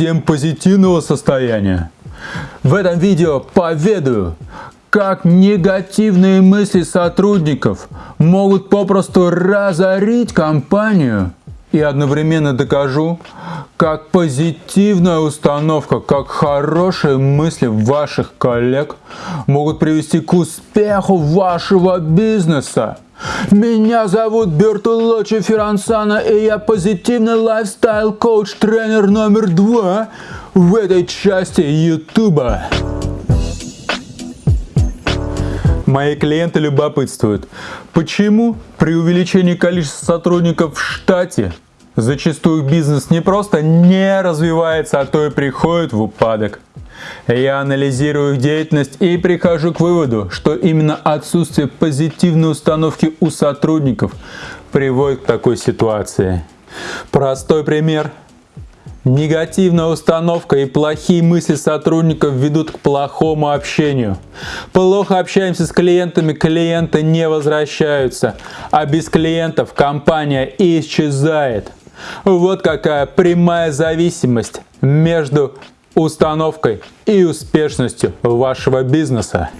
совсем позитивного состояния. В этом видео поведаю, как негативные мысли сотрудников могут попросту разорить компанию и одновременно докажу, как позитивная установка, как хорошие мысли ваших коллег могут привести к успеху вашего бизнеса. Меня зовут Бертолочи Феррансана, и я позитивный lifestyle-коуч, тренер номер два в этой части Ютуба. Мои клиенты любопытствуют, почему при увеличении количества сотрудников в штате зачастую бизнес не просто не развивается, а то и приходит в упадок. Я анализирую их деятельность и прихожу к выводу, что именно отсутствие позитивной установки у сотрудников приводит к такой ситуации. Простой пример – Негативная установка и плохие мысли сотрудников ведут к плохому общению. Плохо общаемся с клиентами, клиенты не возвращаются, а без клиентов компания исчезает. Вот какая прямая зависимость между установкой и успешностью вашего бизнеса.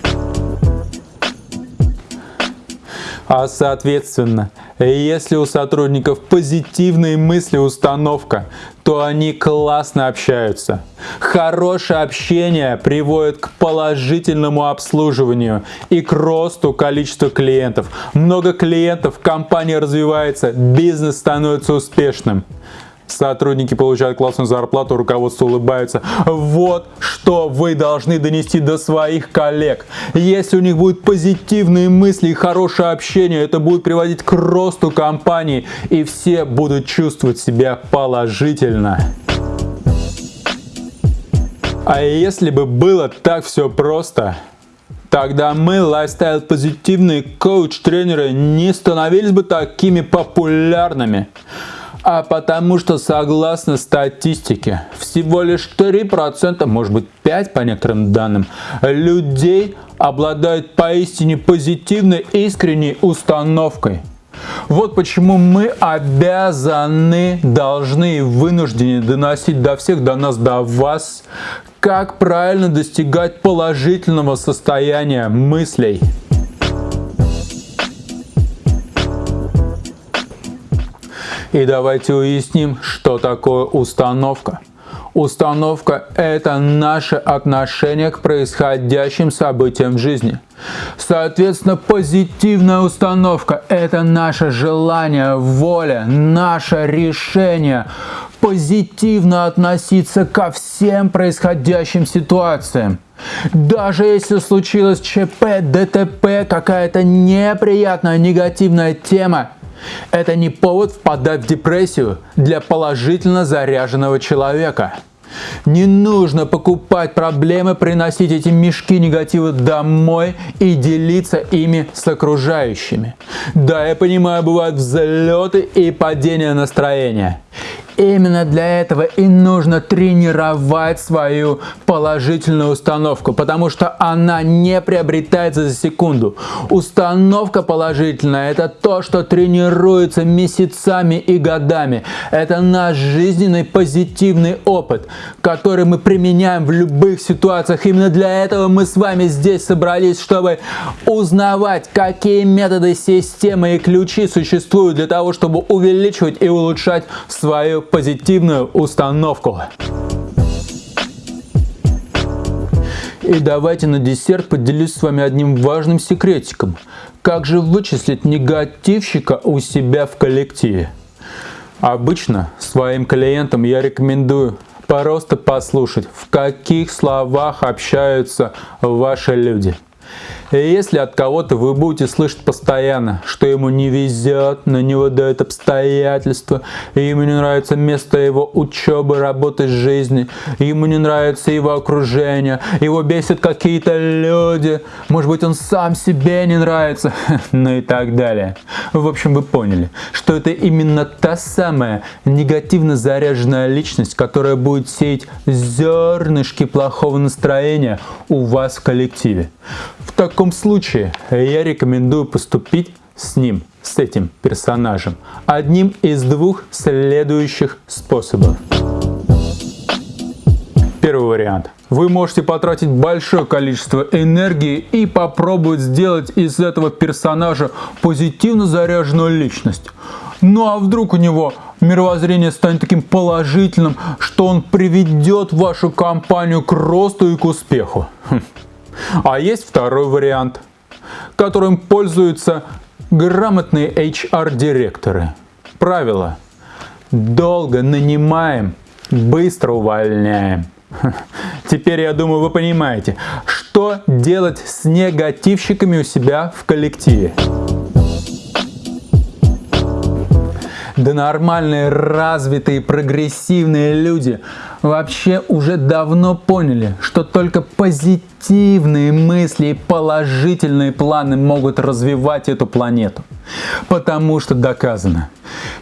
А соответственно, если у сотрудников позитивные мысли, установка, то они классно общаются. Хорошее общение приводит к положительному обслуживанию и к росту количества клиентов. Много клиентов, компания развивается, бизнес становится успешным сотрудники получают классную зарплату, руководство улыбается. Вот что вы должны донести до своих коллег. Если у них будут позитивные мысли и хорошее общение, это будет приводить к росту компании, и все будут чувствовать себя положительно. А если бы было так все просто, тогда мы, лайфстайл-позитивные коуч-тренеры, не становились бы такими популярными. А потому что согласно статистике, всего лишь 3%, может быть 5% по некоторым данным, людей обладают поистине позитивной искренней установкой. Вот почему мы обязаны, должны и вынуждены доносить до всех, до нас, до вас, как правильно достигать положительного состояния мыслей. И давайте уясним, что такое установка. Установка – это наше отношение к происходящим событиям в жизни. Соответственно, позитивная установка – это наше желание, воля, наше решение позитивно относиться ко всем происходящим ситуациям. Даже если случилось ЧП, ДТП, какая-то неприятная негативная тема, это не повод впадать в депрессию для положительно заряженного человека. Не нужно покупать проблемы, приносить эти мешки негатива домой и делиться ими с окружающими. Да, я понимаю, бывают взлеты и падения настроения. Именно для этого и нужно тренировать свою положительную установку, потому что она не приобретается за секунду. Установка положительная – это то, что тренируется месяцами и годами. Это наш жизненный позитивный опыт, который мы применяем в любых ситуациях. Именно для этого мы с вами здесь собрались, чтобы узнавать, какие методы, системы и ключи существуют для того, чтобы увеличивать и улучшать свою позитивную установку. И давайте на десерт поделюсь с вами одним важным секретиком. Как же вычислить негативщика у себя в коллективе? Обычно своим клиентам я рекомендую просто послушать, в каких словах общаются ваши люди – и если от кого-то вы будете слышать постоянно, что ему не везет, на него дают обстоятельства, ему не нравится место его учебы, работы, жизни, ему не нравится его окружение, его бесят какие-то люди, может быть он сам себе не нравится, ну и так далее. В общем, вы поняли, что это именно та самая негативно заряженная личность, которая будет сеять зернышки плохого настроения у вас в коллективе. В таком случае я рекомендую поступить с ним, с этим персонажем, одним из двух следующих способов. Первый вариант. Вы можете потратить большое количество энергии и попробовать сделать из этого персонажа позитивно заряженную личность. Ну а вдруг у него мировоззрение станет таким положительным, что он приведет вашу компанию к росту и к успеху. Хм. А есть второй вариант, которым пользуются грамотные HR-директоры. Правило. Долго нанимаем, быстро увольняем. Теперь, я думаю, вы понимаете, что делать с негативщиками у себя в коллективе. Да нормальные, развитые, прогрессивные люди вообще уже давно поняли, что только позитивные мысли и положительные планы могут развивать эту планету. Потому что доказано,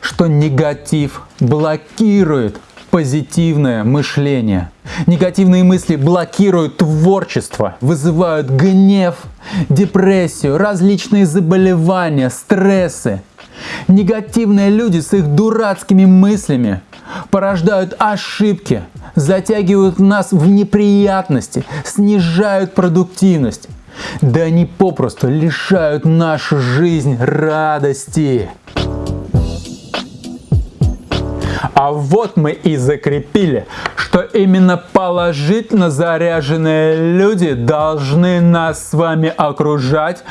что негатив блокирует позитивное мышление. Негативные мысли блокируют творчество, вызывают гнев, депрессию, различные заболевания, стрессы. Негативные люди с их дурацкими мыслями порождают ошибки, затягивают нас в неприятности, снижают продуктивность. Да они попросту лишают нашу жизнь радости. А вот мы и закрепили, что именно положительно заряженные люди должны нас с вами окружать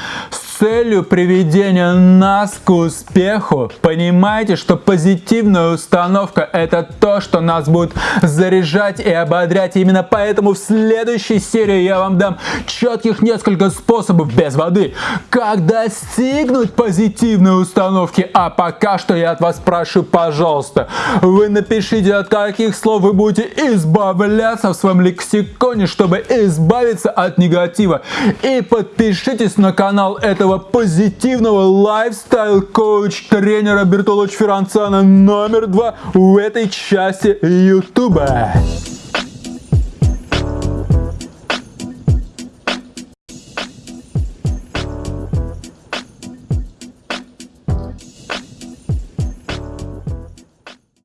целью приведения нас к успеху. Понимаете, что позитивная установка – это то, что нас будет заряжать и ободрять. Именно поэтому в следующей серии я вам дам четких несколько способов без воды, как достигнуть позитивной установки. А пока что я от вас прошу, пожалуйста, вы напишите, от каких слов вы будете избавляться в своем лексиконе, чтобы избавиться от негатива. И подпишитесь на канал этого этого позитивного лайфстайл коуч тренера Бертолоч Ферранцана номер два в этой части YouTube.